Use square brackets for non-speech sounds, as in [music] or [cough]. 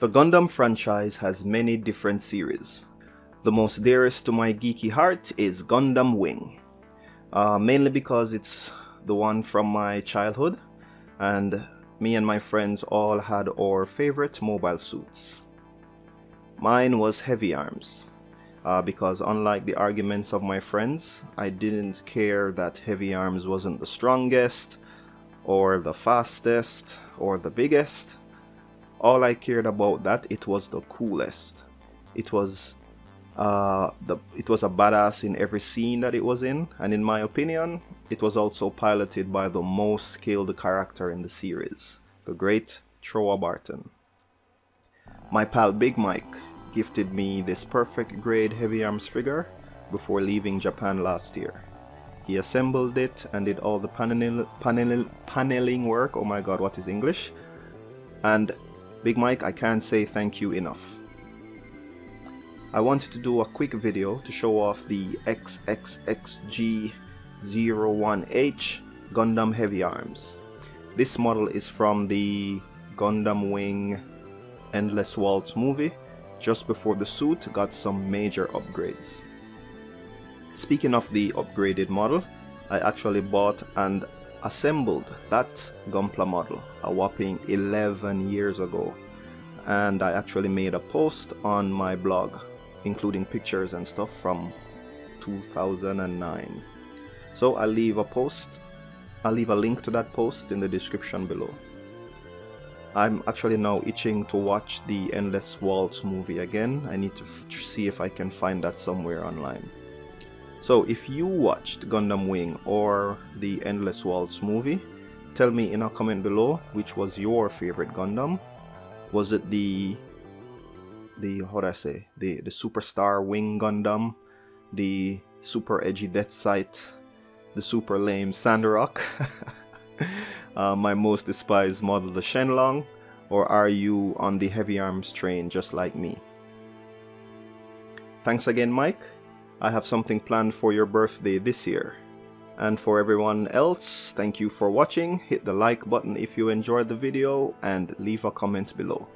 The Gundam franchise has many different series. The most dearest to my geeky heart is Gundam Wing, uh, mainly because it's the one from my childhood and me and my friends all had our favorite mobile suits. Mine was Heavy Arms, uh, because unlike the arguments of my friends, I didn't care that Heavy Arms wasn't the strongest, or the fastest, or the biggest all I cared about that it was the coolest. It was uh, the it was a badass in every scene that it was in, and in my opinion, it was also piloted by the most skilled character in the series, the great Trowa Barton. My pal Big Mike gifted me this perfect grade heavy arms figure before leaving Japan last year. He assembled it and did all the panel, panel, paneling work, oh my god what is English, and Big Mike, I can't say thank you enough. I wanted to do a quick video to show off the XXXG01H Gundam Heavy Arms. This model is from the Gundam Wing Endless Waltz movie, just before the suit got some major upgrades. Speaking of the upgraded model, I actually bought and assembled that Gunpla model a whopping 11 years ago. And I actually made a post on my blog including pictures and stuff from 2009 so I'll leave a post I'll leave a link to that post in the description below. I'm actually now itching to watch the Endless Waltz movie again. I need to see if I can find that somewhere online so if you watched Gundam Wing or the Endless Waltz movie, tell me in a comment below which was your favorite Gundam. Was it the the how do I say the the superstar wing Gundam, the super edgy Deathscythe, the super lame Sandrock, [laughs] uh, my most despised model the Shenlong, or are you on the heavy arms train just like me? Thanks again Mike I have something planned for your birthday this year. And for everyone else, thank you for watching, hit the like button if you enjoyed the video and leave a comment below.